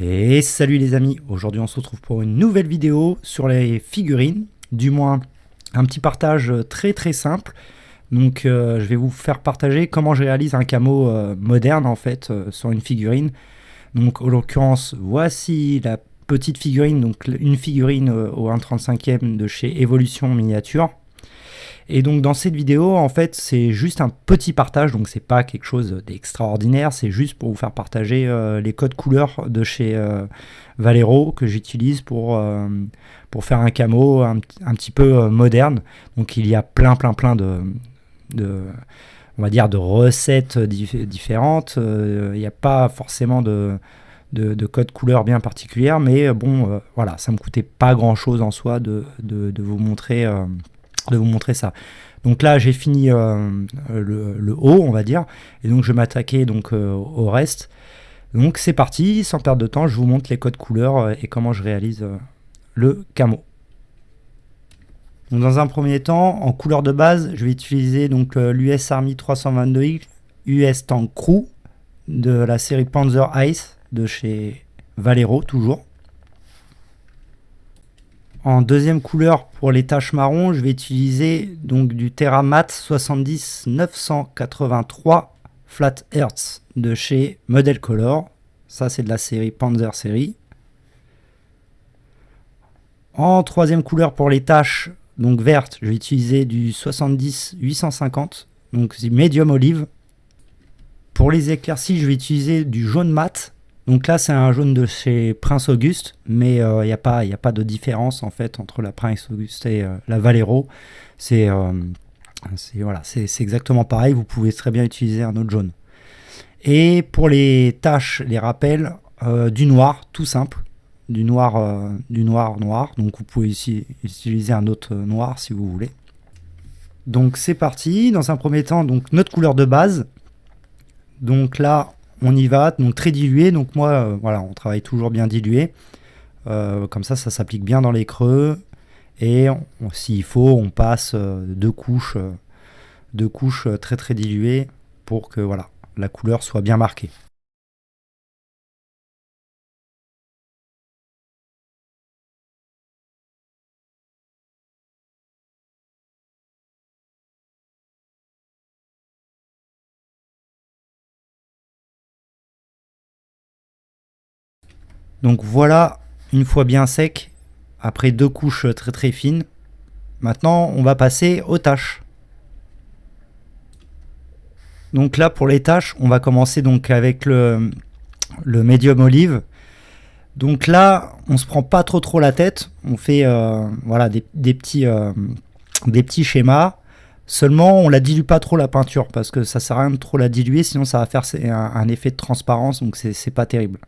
Et salut les amis, aujourd'hui on se retrouve pour une nouvelle vidéo sur les figurines, du moins un petit partage très très simple. Donc euh, je vais vous faire partager comment je réalise un camo euh, moderne en fait euh, sur une figurine. Donc en l'occurrence voici la petite figurine, donc une figurine au 1.35e de chez Evolution Miniature. Et donc dans cette vidéo, en fait, c'est juste un petit partage, donc c'est pas quelque chose d'extraordinaire, c'est juste pour vous faire partager euh, les codes couleurs de chez euh, Valero que j'utilise pour, euh, pour faire un camo un, petit peu moderne. Donc il y a plein plein plein de, de on va dire de recettes différentes. Il n'y a pas forcément de, de, de code couleur bien particulière, mais bon, voilà, ça me coûtait pas grand chose en soi de, de vous montrer de vous montrer ça. Donc là, j'ai fini euh, le, haut, on va dire, et donc je vais m'attaquer donc euh, au reste. Donc c'est parti, sans perdre de temps, je vous montre les codes couleurs euh, et comment je réalise le camo. Donc dans un premier temps, en couleur de base, je vais utiliser donc l'US Army 322X US Tank Crew de la série Panzer Ice de chez Valero toujours. En deuxième couleur pour les taches marron, je vais utiliser donc du Terramat 70 983 Flat Earths de chez Model Color. Ça c'est de la série Panzer série. En troisième couleur pour les taches donc vertes, je vais utiliser du 70 850 donc medium olive. Pour les éclaircies, je vais utiliser du jaune mat donc là, c'est un jaune de chez Prince Auguste, mais il euh, n'y a, pas, a pas de différence en fait entre la Prince Auguste et euh, la Valero. Euh, c'est voilà, exactement pareil, vous pouvez très bien utiliser un autre jaune. Et pour les taches, les rappels, du noir, tout simple, du noir, noir noir. Donc vous pouvez ici utiliser un autre noir si vous voulez. Donc c'est parti. Dans un premier temps, donc notre couleur de base. Donc là, on y va, donc très dilué. Donc moi, euh, voilà, on travaille toujours bien dilué. Euh, comme ça, ça s'applique bien dans les creux. Et s'il faut, on passe euh, deux couches, deux couches très très diluées pour que voilà, la couleur soit bien marquée. Donc voilà, une fois bien sec, après deux couches très très fines, maintenant on va passer aux tâches. Donc là pour les tâches, on va commencer donc avec le, le médium olive. Donc là, on se prend pas trop trop la tête, on fait euh, voilà des, petits, euh, des petits schémas. Seulement, on la dilue pas trop la peinture parce que ça sert à rien de trop la diluer, sinon ça va faire un, un effet de transparence, donc c'est pas terrible.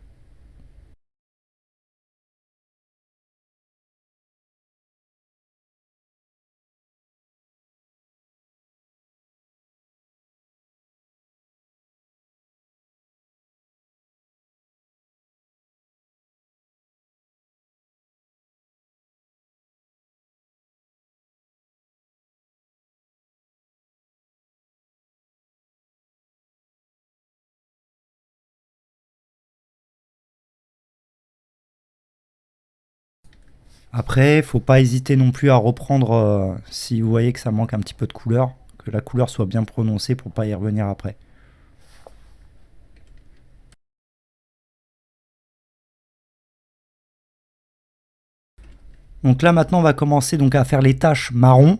Après, faut pas hésiter non plus à reprendre euh, si vous voyez que ça manque un petit peu de couleur, que la couleur soit bien prononcée pour pas y revenir après. Donc là maintenant on va commencer donc à faire les taches marron.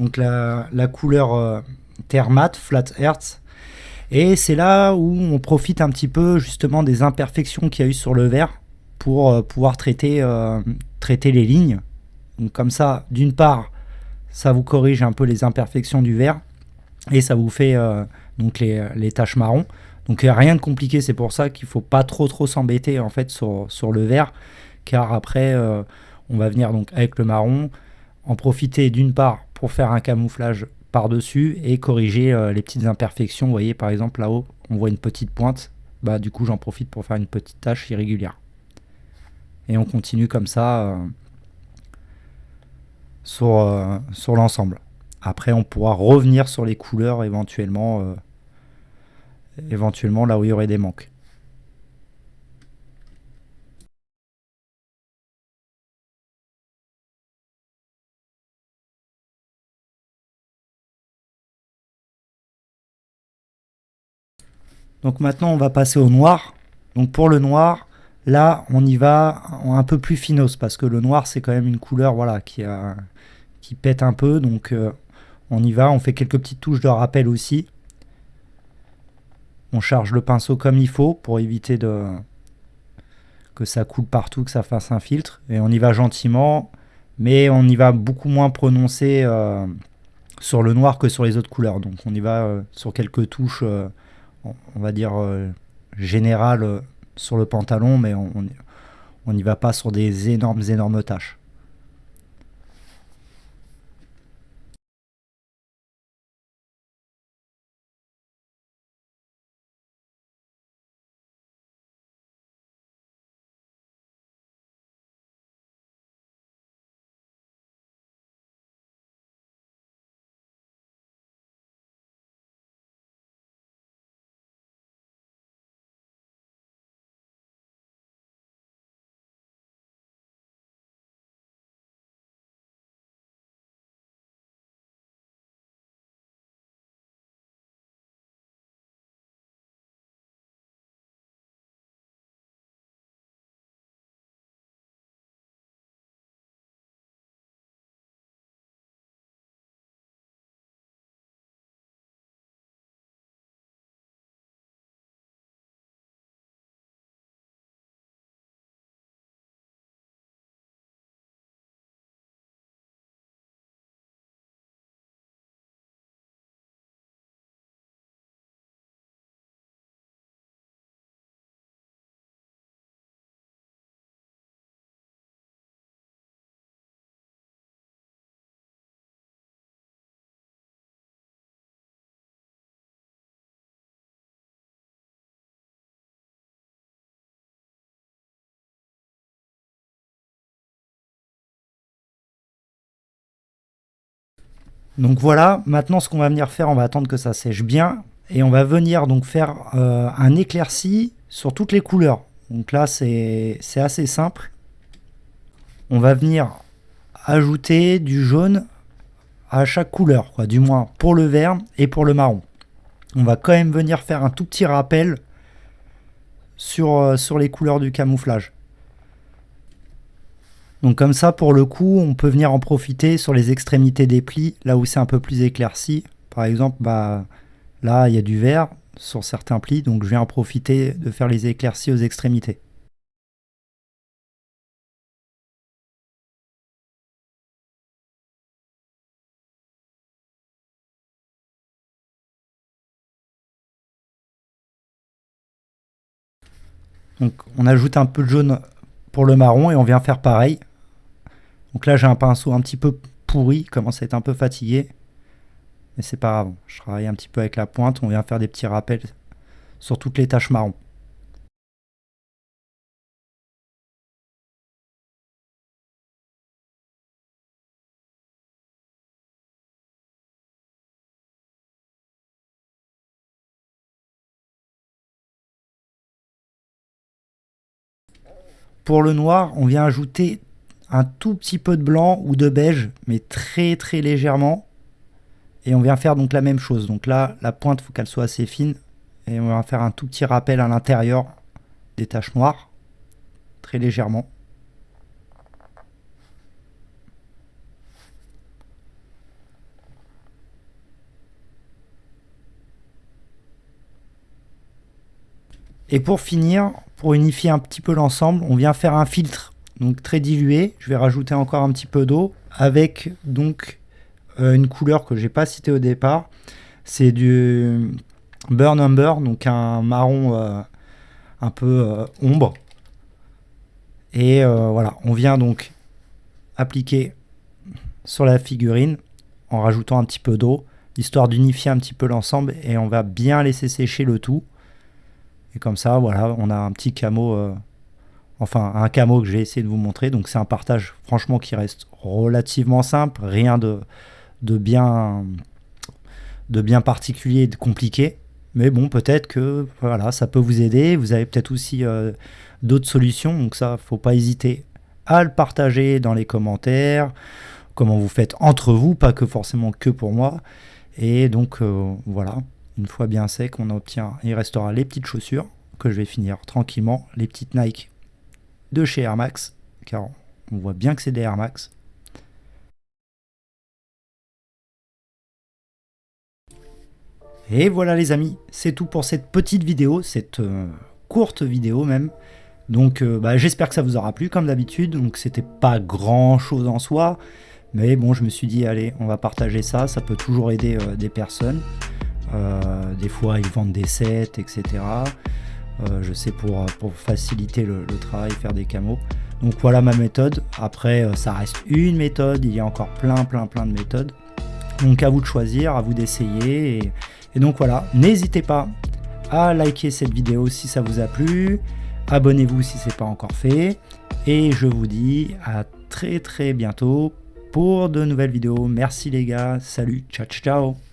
Donc la, couleur euh, terre mat, flat earth. Et c'est là où on profite un petit peu justement des imperfections qu'il y a eu sur le verre pour euh, pouvoir traiter, traiter les lignes. Donc comme ça, d'une part, ça vous corrige un peu les imperfections du verre et ça vous fait euh, donc les, les, taches marron. Donc rien de compliqué, c'est pour ça qu'il faut pas trop trop s'embêter en fait sur, sur, le verre, car après on va venir donc avec le marron, en profiter d'une part pour faire un camouflage par-dessus et corriger les petites imperfections. Voyez par exemple là-haut, on voit une petite pointe, bah du coup j'en profite pour faire une petite tache irrégulière et on continue comme ça euh, euh, sur, l'ensemble. Après, on pourra revenir sur les couleurs éventuellement, euh, éventuellement là où il y aurait des manques. Donc maintenant, on va passer au noir. Donc pour le noir, là, on y va un peu plus finos parce que le noir, c'est quand même une couleur voilà, qui, a, qui pète un peu. Donc euh, on y va, on fait quelques petites touches de rappel aussi. On charge le pinceau comme il faut pour éviter de que ça coule partout, que ça fasse un filtre. Et on y va gentiment, mais on y va beaucoup moins prononcé euh, sur le noir que sur les autres couleurs. Donc on y va euh, sur quelques touches, on va dire générales sur le pantalon, mais on n'y va pas sur des énormes, énormes tâches. Donc voilà, maintenant ce qu'on va venir faire, on va attendre que ça sèche bien et on va venir donc faire euh, un éclairci sur toutes les couleurs. Donc là c'est assez simple. On va venir ajouter du jaune à chaque couleur, quoi, du moins pour le vert et pour le marron. On va quand même venir faire un tout petit rappel sur, euh, sur les couleurs du camouflage. Donc comme ça, pour le coup, on peut venir en profiter sur les extrémités des plis, là où c'est un peu plus éclairci. Par exemple, bah, là, il y a du vert sur certains plis, donc je viens en profiter de faire les éclaircies aux extrémités. Donc on ajoute un peu de jaune pour le marron et on vient faire pareil. Donc là, j'ai un pinceau un petit peu pourri, commence à être un peu fatigué. Mais c'est pas grave, je travaille un petit peu avec la pointe, on vient faire des petits rappels sur toutes les taches marron. Pour le noir, on vient ajouter un tout petit peu de blanc ou de beige, mais très très légèrement. Et on vient faire donc la même chose. Donc là, la pointe, faut qu'elle soit assez fine. Et on va faire un tout petit rappel à l'intérieur des taches noires, très légèrement. Et pour finir, pour unifier un petit peu l'ensemble, on vient faire un filtre donc très dilué. Je vais rajouter encore un petit peu d'eau avec donc euh, une couleur que j'ai pas citée au départ. C'est du Burn Umber, donc un marron euh, un peu euh, ombre. Et voilà, on vient donc appliquer sur la figurine en rajoutant un petit peu d'eau, histoire d'unifier un petit peu l'ensemble et on va bien laisser sécher le tout. Et comme ça, voilà, on a un petit camo enfin un camo que j'ai essayé de vous montrer. Donc c'est un partage franchement qui reste relativement simple, rien de, bien, de bien particulier de compliqué. Mais bon, peut-être que voilà, ça peut vous aider. Vous avez peut-être aussi euh, d'autres solutions. Donc ça, faut pas hésiter à le partager dans les commentaires. Comment vous faites entre vous, pas que forcément que pour moi. Et donc euh, voilà. Une fois bien sec, on obtient, il restera les petites chaussures que je vais finir tranquillement, les petites Nike de chez Air Max, car on voit bien que c'est des Air Max. Et voilà les amis, c'est tout pour cette petite vidéo, cette euh, courte vidéo même. Donc euh, bah, j'espère que ça vous aura plu comme d'habitude, donc c'était pas grand chose en soi, mais bon je me suis dit allez on va partager ça, ça peut toujours aider euh, des personnes. des fois ils vendent des sets, etc. je sais pour, pour faciliter le, travail, faire des camos. Donc voilà ma méthode, après ça reste une méthode, il y a encore plein plein plein de méthodes. Donc à vous de choisir, à vous d'essayer. Et, et donc voilà, n'hésitez pas à liker cette vidéo si ça vous a plu, abonnez-vous si ce n'est pas encore fait, et je vous dis à très très bientôt pour de nouvelles vidéos. Merci les gars, salut, ciao ciao